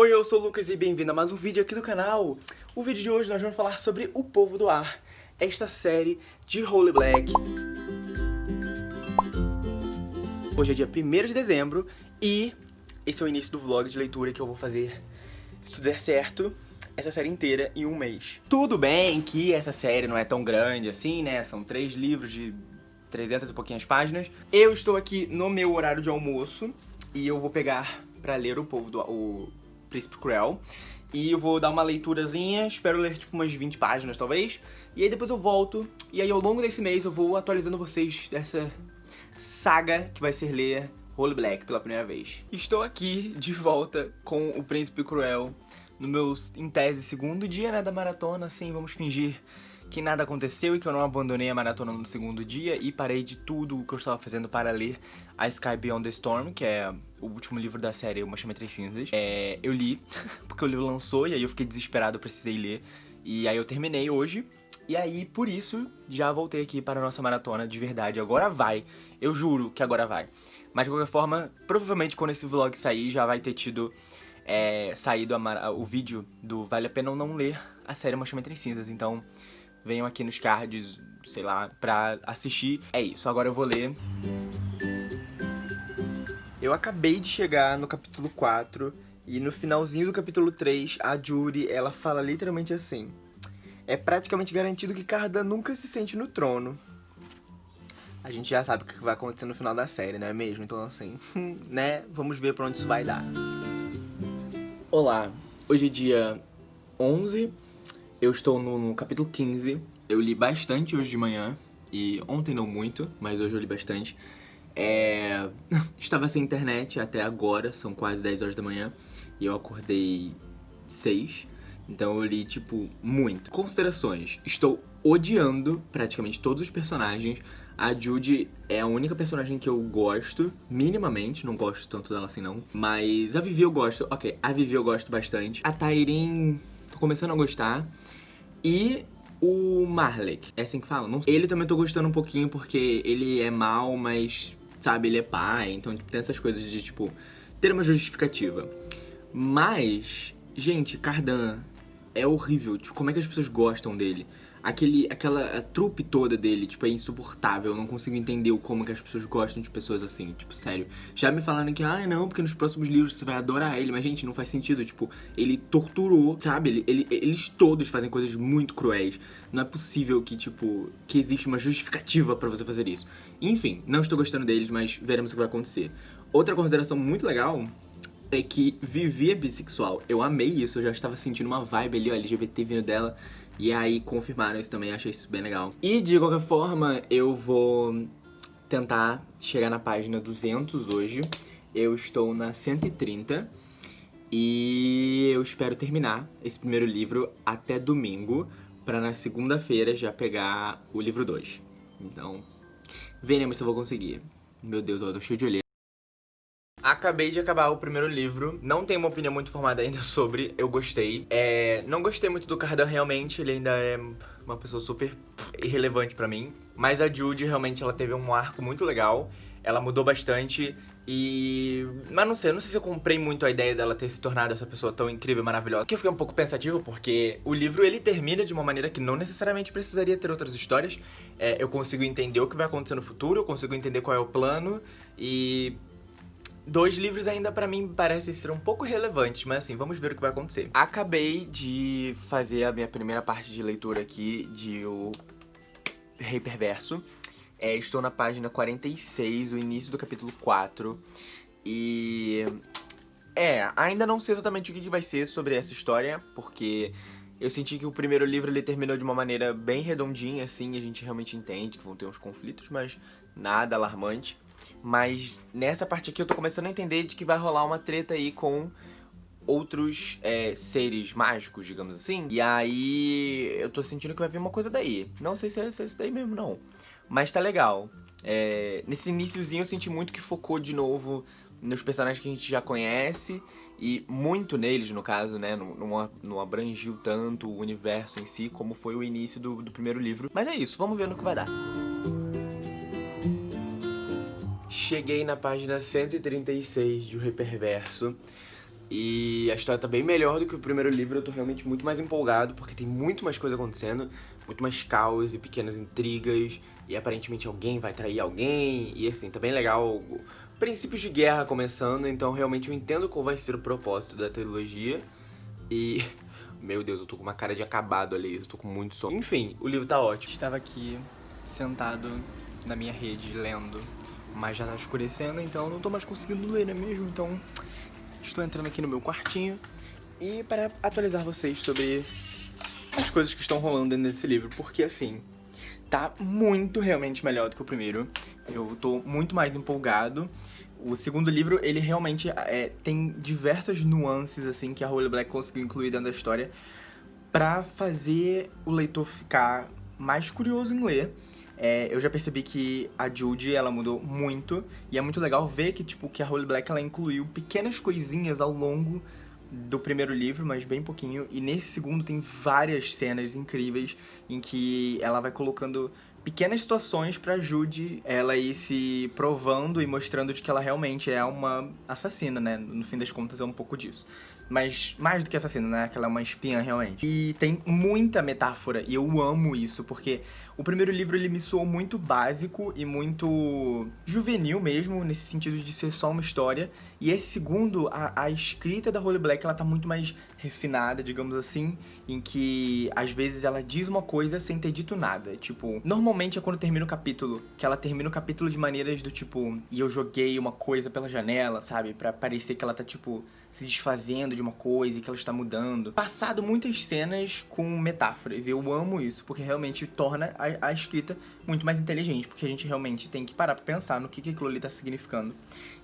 Oi, eu sou o Lucas e bem-vindo a mais um vídeo aqui do canal. O vídeo de hoje nós vamos falar sobre O Povo do Ar, esta série de Holy Black. Hoje é dia 1 de dezembro e esse é o início do vlog de leitura que eu vou fazer, se tudo der certo, essa série inteira em um mês. Tudo bem que essa série não é tão grande assim, né? São três livros de 300 e pouquinhas páginas. Eu estou aqui no meu horário de almoço e eu vou pegar pra ler O Povo do... O Príncipe Cruel. E eu vou dar uma leiturazinha, espero ler tipo umas 20 páginas talvez. E aí depois eu volto, e aí ao longo desse mês eu vou atualizando vocês dessa saga que vai ser ler Holy Black pela primeira vez. Estou aqui de volta com o Príncipe Cruel no meu, em tese, segundo dia né, da maratona, assim, vamos fingir que nada aconteceu e que eu não abandonei a maratona no segundo dia e parei de tudo o que eu estava fazendo para ler a Sky Beyond the Storm, que é o último livro da série Uma Chama Três Cinzas. É, eu li, porque o livro lançou e aí eu fiquei desesperado, precisei ler. E aí eu terminei hoje, e aí, por isso, já voltei aqui para a nossa maratona de verdade. Agora vai, eu juro que agora vai. Mas de qualquer forma, provavelmente quando esse vlog sair, já vai ter tido é, saído a, o vídeo do Vale a Pena ou Não Ler a série Uma Chama Três Cinzas. Então, venham aqui nos cards, sei lá, pra assistir. É isso, agora eu vou ler. Eu acabei de chegar no capítulo 4 e no finalzinho do capítulo 3, a Judy, ela fala literalmente assim. É praticamente garantido que Cardan nunca se sente no trono. A gente já sabe o que vai acontecer no final da série, não é mesmo? Então assim, né? Vamos ver pra onde isso vai dar. Olá, hoje é dia 11 eu estou no, no capítulo 15. Eu li bastante hoje de manhã. E ontem não muito, mas hoje eu li bastante. É... Estava sem internet até agora, são quase 10 horas da manhã. E eu acordei 6. Então eu li, tipo, muito. Considerações. Estou odiando praticamente todos os personagens. A Judy é a única personagem que eu gosto, minimamente, não gosto tanto dela assim não. Mas a Vivi eu gosto, ok, a Vivi eu gosto bastante. A Tyrin tô começando a gostar. E o Marlek, é assim que fala? Não sei. Ele também tô gostando um pouquinho porque ele é mal, mas, sabe, ele é pai. Então tipo, tem essas coisas de, tipo, ter uma justificativa. Mas, gente, Cardan é horrível. Tipo, como é que as pessoas gostam dele? Aquele, aquela trupe toda dele, tipo, é insuportável. Eu não consigo entender como que as pessoas gostam de pessoas assim, tipo, sério. Já me falaram que, ah, não, porque nos próximos livros você vai adorar ele. Mas, gente, não faz sentido, tipo, ele torturou, sabe? Ele, ele, eles todos fazem coisas muito cruéis. Não é possível que, tipo, que existe uma justificativa pra você fazer isso. Enfim, não estou gostando deles, mas veremos o que vai acontecer. Outra consideração muito legal é que Vivi é bissexual. Eu amei isso, eu já estava sentindo uma vibe ali, ó, LGBT vindo dela. E aí confirmaram isso também, achei isso bem legal. E de qualquer forma, eu vou tentar chegar na página 200 hoje. Eu estou na 130 e eu espero terminar esse primeiro livro até domingo, para na segunda-feira já pegar o livro 2. Então, veremos se eu vou conseguir. Meu Deus, eu tô cheio de olheira. Acabei de acabar o primeiro livro, não tenho uma opinião muito formada ainda sobre, eu gostei. É, não gostei muito do Cardan realmente, ele ainda é uma pessoa super irrelevante pra mim. Mas a Judy realmente ela teve um arco muito legal, ela mudou bastante e... Mas não sei, não sei se eu comprei muito a ideia dela ter se tornado essa pessoa tão incrível e maravilhosa. Que eu fiquei um pouco pensativo porque o livro ele termina de uma maneira que não necessariamente precisaria ter outras histórias. É, eu consigo entender o que vai acontecer no futuro, eu consigo entender qual é o plano e Dois livros ainda pra mim parecem ser um pouco relevantes, mas assim, vamos ver o que vai acontecer. Acabei de fazer a minha primeira parte de leitura aqui de O Rei Perverso. É, estou na página 46, o início do capítulo 4. E... É, ainda não sei exatamente o que, que vai ser sobre essa história, porque eu senti que o primeiro livro ele terminou de uma maneira bem redondinha, assim, a gente realmente entende que vão ter uns conflitos, mas nada alarmante. Mas nessa parte aqui eu tô começando a entender de que vai rolar uma treta aí com outros é, seres mágicos, digamos assim. E aí eu tô sentindo que vai vir uma coisa daí. Não sei se é, se é isso daí mesmo, não. Mas tá legal. É, nesse iníciozinho eu senti muito que focou de novo nos personagens que a gente já conhece e muito neles, no caso, né, não, não, não abrangiu tanto o universo em si como foi o início do, do primeiro livro. Mas é isso, vamos ver no que vai dar. Cheguei na página 136 de O Reperverso. E a história tá bem melhor do que o primeiro livro, eu tô realmente muito mais empolgado, porque tem muito mais coisa acontecendo, muito mais caos e pequenas intrigas, e aparentemente alguém vai trair alguém, e assim, tá bem legal. Princípios de guerra começando, então realmente eu entendo qual vai ser o propósito da trilogia. E. Meu Deus, eu tô com uma cara de acabado ali, eu tô com muito sono. Enfim, o livro tá ótimo. Estava aqui, sentado na minha rede, lendo, mas já tá escurecendo, então não tô mais conseguindo ler, não é mesmo? Então estou entrando aqui no meu quartinho e para atualizar vocês sobre as coisas que estão rolando dentro desse livro, porque assim, tá muito realmente melhor do que o primeiro. Eu tô muito mais empolgado. O segundo livro, ele realmente é, tem diversas nuances, assim, que a Holly Black conseguiu incluir dentro da história pra fazer o leitor ficar mais curioso em ler. É, eu já percebi que a Judy, ela mudou muito, e é muito legal ver que, tipo, que a Holly Black, ela incluiu pequenas coisinhas ao longo do primeiro livro, mas bem pouquinho, e nesse segundo tem várias cenas incríveis em que ela vai colocando pequenas situações pra Judy ela ir se provando e mostrando de que ela realmente é uma assassina, né? No fim das contas é um pouco disso. Mas mais do que assassina, né? Que ela é uma espiã realmente. E tem muita metáfora, e eu amo isso, porque o primeiro livro ele me soou muito básico e muito juvenil mesmo, nesse sentido de ser só uma história. E esse segundo, a, a escrita da Holy Black, ela tá muito mais refinada, digamos assim, em que às vezes ela diz uma coisa sem ter dito nada. Tipo, normalmente é quando termina o capítulo, que ela termina o capítulo de maneiras do tipo, e eu joguei uma coisa pela janela, sabe? Pra parecer que ela tá, tipo, se desfazendo de uma coisa e que ela está mudando. Passado muitas cenas com metáforas. Eu amo isso, porque realmente torna a, escrita muito mais inteligente, porque a gente realmente tem que parar pra pensar no que, que aquilo ali tá significando.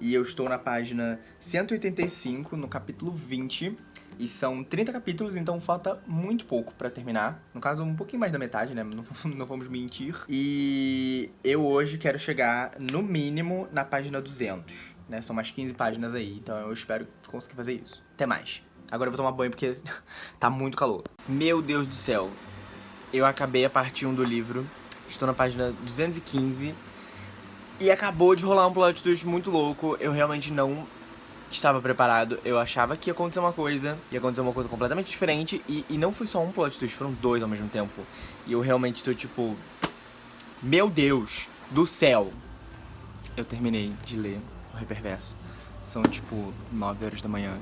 E eu estou na página 185, no capítulo 20, e são 30 capítulos, então falta muito pouco pra terminar. No caso, um pouquinho mais da metade, né? Não, não vamos mentir. E eu hoje quero chegar, no mínimo, na página 200 né? São mais 15 páginas aí, então eu espero conseguir fazer isso. Até mais. Agora eu vou tomar banho porque tá muito calor. Meu Deus do céu. Eu acabei a parte 1 do livro. Estou na página 215. E acabou de rolar um plot twist muito louco. Eu realmente não estava preparado. Eu achava que ia acontecer uma coisa, ia acontecer uma coisa completamente diferente. E, e não foi só um plot twist, foram dois ao mesmo tempo. E eu realmente tô tipo. Meu Deus do céu! Eu terminei de ler o Reperverso. São tipo 9 horas da manhã.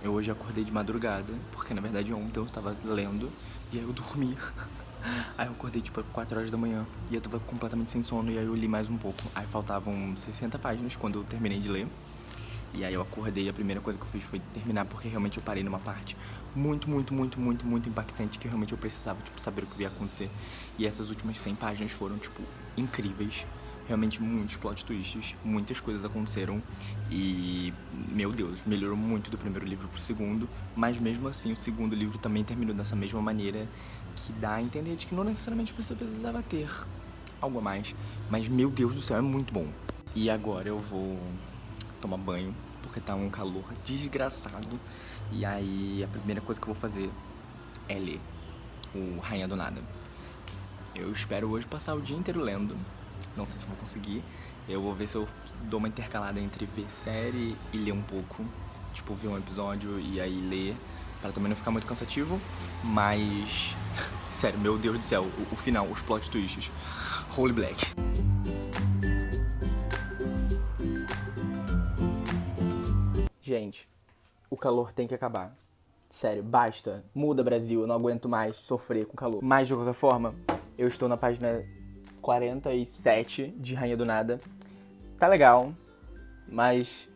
Eu hoje acordei de madrugada, porque na verdade ontem eu tava lendo e aí eu dormi. Aí eu acordei tipo 4 horas da manhã e eu tava completamente sem sono e aí eu li mais um pouco. Aí faltavam 60 páginas quando eu terminei de ler. E aí eu acordei e a primeira coisa que eu fiz foi terminar porque realmente eu parei numa parte muito, muito, muito, muito, muito impactante que realmente eu precisava, tipo, saber o que ia acontecer. E essas últimas 100 páginas foram, tipo, incríveis realmente muitos plot twists, muitas coisas aconteceram e, meu Deus, melhorou muito do primeiro livro pro segundo, mas mesmo assim o segundo livro também terminou dessa mesma maneira que dá a entender de que não necessariamente pessoa precisava ter algo a mais, mas meu Deus do céu, é muito bom. E agora eu vou tomar banho, porque tá um calor desgraçado, e aí a primeira coisa que eu vou fazer é ler o Rainha do Nada. Eu espero hoje passar o dia inteiro lendo, não sei se vou conseguir. Eu vou ver se eu dou uma intercalada entre ver série e ler um pouco. Tipo, ver um episódio e aí ler, para também não ficar muito cansativo. Mas, sério, meu Deus do céu, o, o final, os plot twists. Holy Black. Gente, o calor tem que acabar. Sério, basta. Muda, Brasil. Eu não aguento mais sofrer com calor. Mas, de qualquer forma, eu estou na página 47 de Rainha do Nada. Tá legal, mas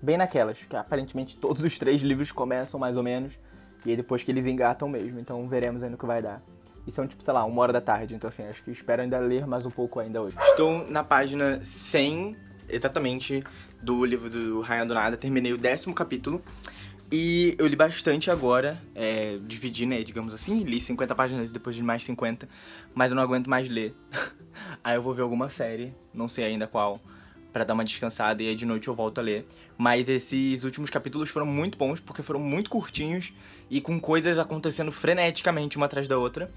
bem naquelas, que aparentemente todos os três livros começam mais ou menos, e aí depois que eles engatam mesmo, então veremos aí no que vai dar. E são tipo, sei lá, uma hora da tarde, então assim, acho que espero ainda ler mais um pouco ainda hoje. Estou na página 100, exatamente, do livro do Rainha do Nada, terminei o décimo capítulo. E eu li bastante agora, é, dividi, né, digamos assim, li 50 páginas depois de mais 50, mas eu não aguento mais ler. aí eu vou ver alguma série, não sei ainda qual, para dar uma descansada e aí de noite eu volto a ler. Mas esses últimos capítulos foram muito bons, porque foram muito curtinhos e com coisas acontecendo freneticamente uma atrás da outra.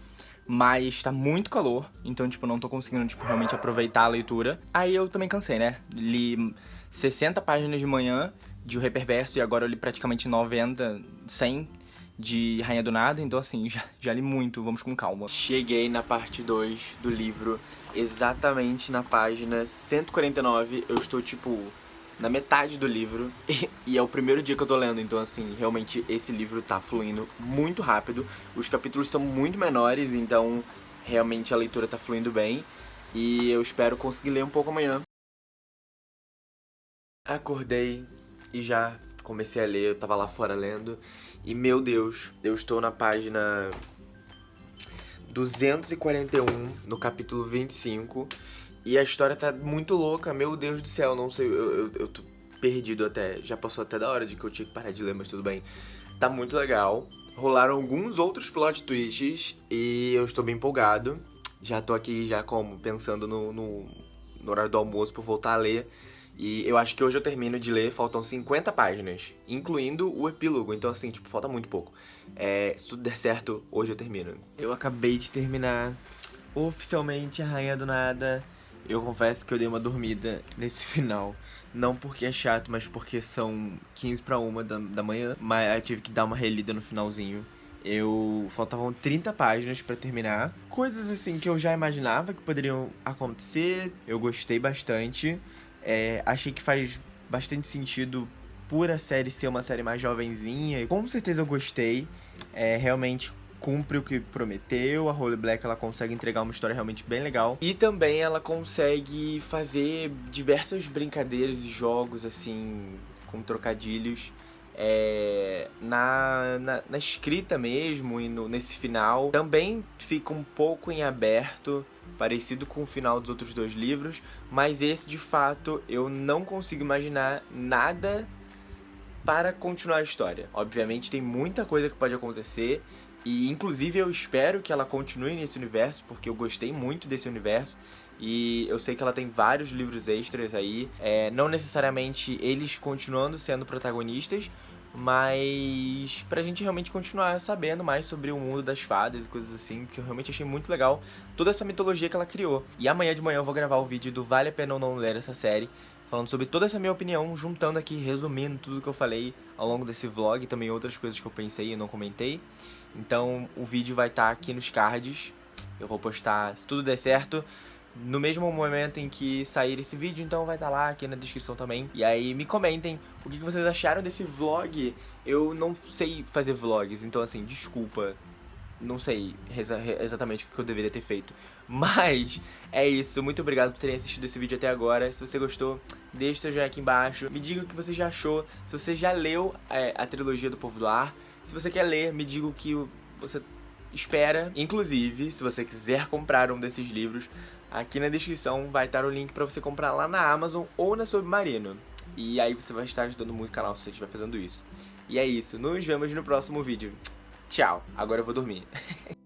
Mas tá muito calor, então, tipo, não tô conseguindo, tipo, realmente aproveitar a leitura. Aí eu também cansei, né? Li 60 páginas de manhã de O Rei Perverso e agora eu li praticamente 90, 100 de Rainha do Nada, então assim, já, já li muito, vamos com calma. Cheguei na parte 2 do livro, exatamente na página 149, eu estou tipo na metade do livro e, e, é o primeiro dia que eu tô lendo, então assim, realmente esse livro tá fluindo muito rápido. Os capítulos são muito menores, então realmente a leitura tá fluindo bem e eu espero conseguir ler um pouco amanhã. Acordei e já comecei a ler, eu tava lá fora lendo e meu Deus, eu estou na página 241, no capítulo 25 e a história tá muito louca, meu Deus do céu, não sei, eu, eu, eu tô perdido até. Já passou até da hora de que eu tinha que parar de ler, mas tudo bem. Tá muito legal. Rolaram alguns outros plot twists e eu estou bem empolgado. Já tô aqui já como pensando no, no, no horário do almoço pra voltar a ler. E eu acho que hoje eu termino de ler, faltam 50 páginas, incluindo o epílogo, então assim, tipo, falta muito pouco. É, se tudo der certo, hoje eu termino. Eu acabei de terminar oficialmente a Rainha do Nada. Eu confesso que eu dei uma dormida nesse final. Não porque é chato, mas porque são 15 para uma da, da manhã. Mas eu tive que dar uma relida no finalzinho. Eu faltavam 30 páginas para terminar. Coisas assim que eu já imaginava que poderiam acontecer. Eu gostei bastante. É, achei que faz bastante sentido por a série ser uma série mais jovenzinha. Com certeza eu gostei. É, realmente cumpre o que prometeu, a Holy Black ela consegue entregar uma história realmente bem legal. E também ela consegue fazer diversas brincadeiras e jogos, assim, com trocadilhos. É, na, na, na, escrita mesmo e no, nesse final também fica um pouco em aberto, parecido com o final dos outros dois livros, mas esse de fato eu não consigo imaginar nada para continuar a história. Obviamente tem muita coisa que pode acontecer e inclusive eu espero que ela continue nesse universo, porque eu gostei muito desse universo. E eu sei que ela tem vários livros extras aí. É, não necessariamente eles continuando sendo protagonistas, mas pra gente realmente continuar sabendo mais sobre o mundo das fadas e coisas assim, que eu realmente achei muito legal toda essa mitologia que ela criou. E amanhã de manhã eu vou gravar o vídeo do Vale a Pena ou Não Ler essa série, falando sobre toda essa minha opinião, juntando aqui, resumindo tudo que eu falei ao longo desse vlog, e também outras coisas que eu pensei e não comentei. Então o vídeo vai estar tá aqui nos cards, eu vou postar, se tudo der certo, no mesmo momento em que sair esse vídeo, então vai estar tá lá aqui na descrição também. E aí me comentem o que vocês acharam desse vlog. Eu não sei fazer vlogs, então assim, desculpa. Não sei exatamente o que eu deveria ter feito. Mas é isso, muito obrigado por terem assistido esse vídeo até agora. Se você gostou, deixe seu joinha aqui embaixo. Me diga o que você já achou, se você já leu é, a trilogia do Povo do Ar. Se você quer ler, me diga o que você espera. Inclusive, se você quiser comprar um desses livros, aqui na descrição vai estar o link para você comprar lá na Amazon ou na Submarino. E aí você vai estar ajudando muito o canal se você estiver fazendo isso. E é isso, nos vemos no próximo vídeo. Tchau, agora eu vou dormir.